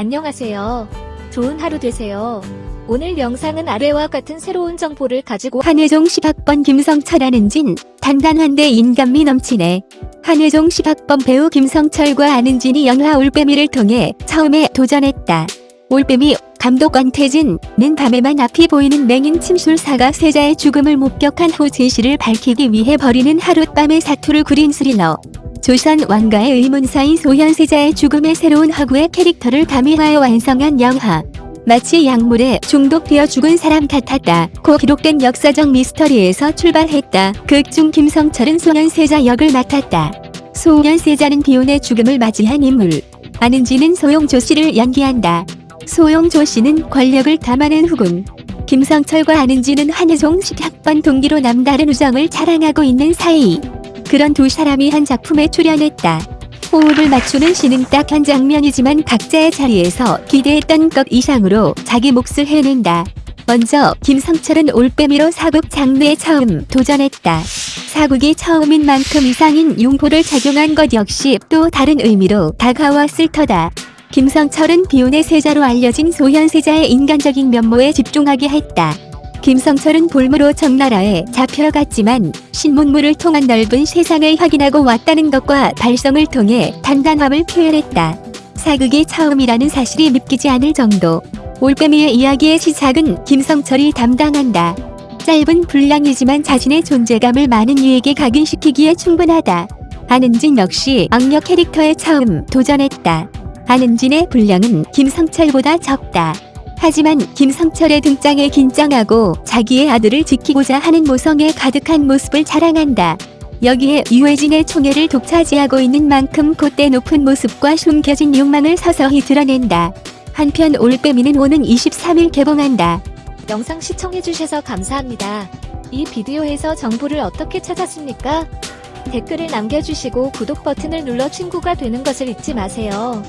안녕하세요. 좋은 하루 되세요. 오늘 영상은 아래와 같은 새로운 정보를 가지고 한혜종 10학번 김성철 아는진 단단한데 인간미 넘치네. 한혜종 10학번 배우 김성철과 아는진이 영화 올빼미를 통해 처음에 도전했다. 올빼미 감독 권태진은 밤에만 앞이 보이는 맹인 침술사가 세자의 죽음을 목격한 후 진실을 밝히기 위해 벌이는 하룻밤의 사투를 그린 스리러. 조선 왕가의 의문사인 소현세자의 죽음의 새로운 허구의 캐릭터를 가미하여 완성한 영화. 마치 약물에 중독되어 죽은 사람 같았다. 고 기록된 역사적 미스터리에서 출발했다. 극 중 김성철은 소년세자 역을 맡았다. 소년세자는 비운의 죽음을 맞이한 인물. 아는지는 소용조 씨를 연기한다. 소용조 씨는 권력을 담아낸 후군. 김성철과 아는지는 한혜종 10학번 동기로 남다른 우정을 자랑하고 있는 사이. 그런 두 사람이 한 작품에 출연했다. 호흡을 맞추는 시는 딱 한 장면이지만 각자의 자리에서 기대했던 것 이상으로 자기 몫을 해낸다. 먼저 김성철은 올빼미로 사극 장르에 처음 도전했다. 사극이 처음인 만큼 이상인 용포를 작용한 것 역시 또 다른 의미로 다가왔을 터다. 김성철은 비운의 세자로 알려진 소현세자의 인간적인 면모에 집중하게 했다. 김성철은 볼무로 청나라에 잡혀갔지만 신문물을 통한 넓은 세상을 확인하고 왔다는 것과 발성을 통해 단단함을 표현했다. 사극이 처음이라는 사실이 믿기지 않을 정도. 올빼미의 이야기의 시작은 김성철이 담당한다. 짧은 분량이지만 자신의 존재감을 많은 이에게 각인시키기에 충분하다. 안은진 역시 악력 캐릭터에 처음 도전했다. 안은진의 분량은 김성철보다 적다. 하지만 김성철의 등장에 긴장하고 자기의 아들을 지키고자 하는 모성에 가득한 모습을 자랑한다. 여기에 유해진의 총애를 독차지하고 있는 만큼 콧대 높은 모습과 숨겨진 욕망을 서서히 드러낸다. 한편 올빼미는 오는 23일 개봉한다. 영상 시청해주셔서 감사합니다. 이 비디오에서 정보를 어떻게 찾았습니까? 댓글을 남겨주시고 구독 버튼을 눌러 친구가 되는 것을 잊지 마세요.